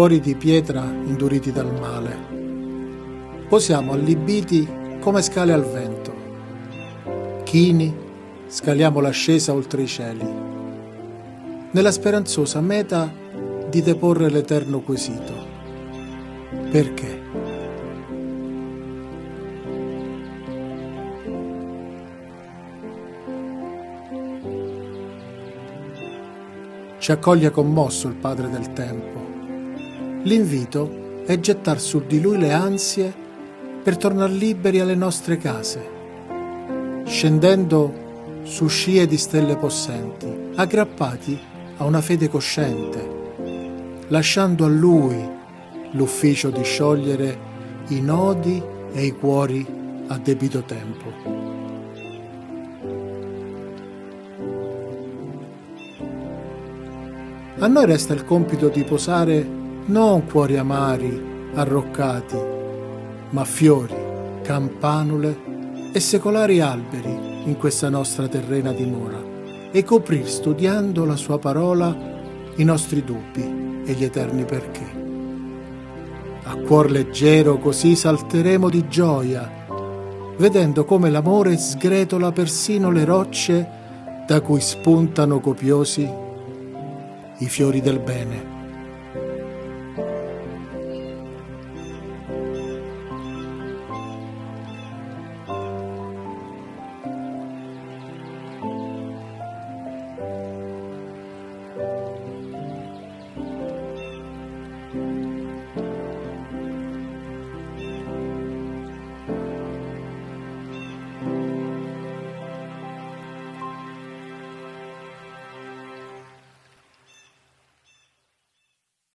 cuori di pietra induriti dal male. Posiamo allibiti come scale al vento. Chini scaliamo l'ascesa oltre i cieli, nella speranzosa meta di deporre l'eterno quesito. Perché? Ci accoglie commosso il Padre del Tempo. L'invito è gettar su di lui le ansie per tornare liberi alle nostre case, scendendo su scie di stelle possenti, aggrappati a una fede cosciente, lasciando a lui l'ufficio di sciogliere i nodi e i cuori a debito tempo. A noi resta il compito di posare non cuori amari, arroccati, ma fiori, campanule e secolari alberi in questa nostra terrena dimora e coprir studiando la sua parola i nostri dubbi e gli eterni perché. A cuor leggero così salteremo di gioia, vedendo come l'amore sgretola persino le rocce da cui spuntano copiosi i fiori del bene.